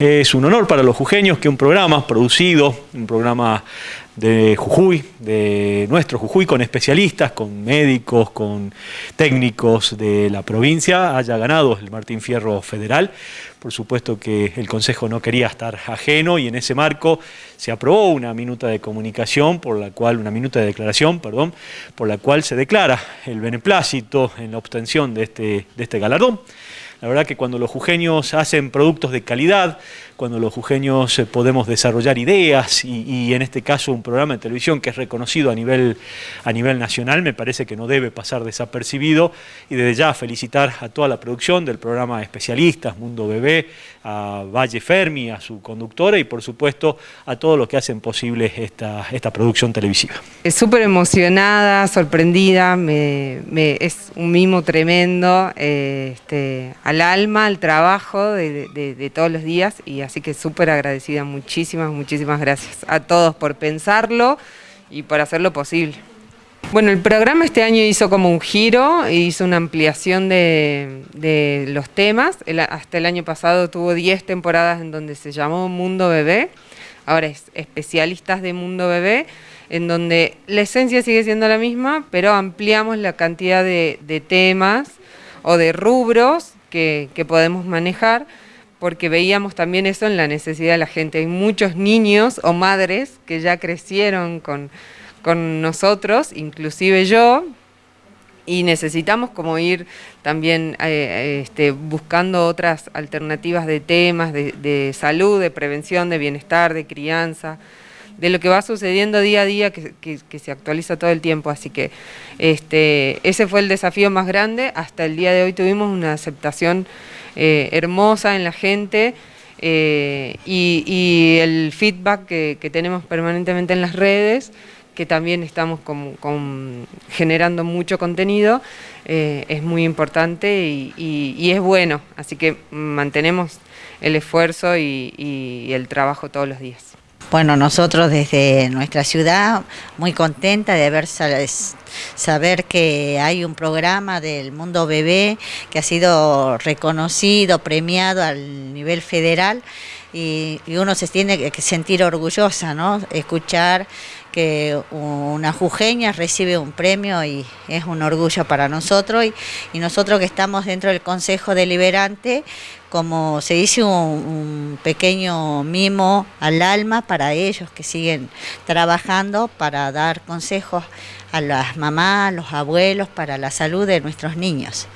Es un honor para los jujeños que un programa producido, un programa de Jujuy, de nuestro Jujuy, con especialistas, con médicos, con técnicos de la provincia, haya ganado el Martín Fierro Federal. Por supuesto que el Consejo no quería estar ajeno y en ese marco se aprobó una minuta de comunicación, por la cual, una minuta de declaración, perdón, por la cual se declara el beneplácito en la obtención de este, de este galardón. La verdad que cuando los jujeños hacen productos de calidad, cuando los jujeños eh, podemos desarrollar ideas y, en este caso un programa de televisión que es reconocido a nivel, a nivel nacional, me parece que no debe pasar desapercibido y desde ya felicitar a toda la producción del programa Especialistas, Mundo Bebé, a Valle Fermi, a su conductora y por supuesto a todos los que hacen posible esta, esta producción televisiva. Es súper emocionada, sorprendida, es un mimo tremendo eh, este, al alma, al trabajo de, todos los días y así que súper agradecida, muchísimas, muchísimas gracias a todos por pensarlo y por hacerlo posible. Bueno, el programa este año hizo como un giro, hizo una ampliación de, los temas. hasta el año pasado tuvo 10 temporadas en donde se llamó Mundo Bebé, ahora es especialistas de Mundo Bebé, en donde la esencia sigue siendo la misma, pero ampliamos la cantidad de, temas o de rubros que podemos manejar porque veíamos también eso en la necesidad de la gente. Hay muchos niños o madres que ya crecieron con, nosotros, inclusive yo, y necesitamos como ir también eh, este, buscando otras alternativas de temas, de, salud, de prevención, de bienestar, de crianza, de lo que va sucediendo día a día que, se actualiza todo el tiempo. Así que este, ese fue el desafío más grande. Hasta el día de hoy tuvimos una aceptación eh, hermosa en la gente eh, y, el feedback que, tenemos permanentemente en las redes, que también estamos generando mucho contenido, eh, es muy importante y, es bueno, así que mantenemos el esfuerzo y el trabajo todos los días. Bueno, nosotros desde nuestra ciudad muy contenta de haber saber que hay un programa del Mundo Bebé que ha sido reconocido, premiado al nivel federal y, uno se tiene que sentir orgullosa, ¿no? Escuchar que una jujeña recibe un premio y es un orgullo para nosotros y nosotros que estamos dentro del Consejo Deliberante como se dice, un, pequeño mimo al alma para ellos que siguen trabajando para dar consejos a las mamás, a los abuelos, para la salud de nuestros niños.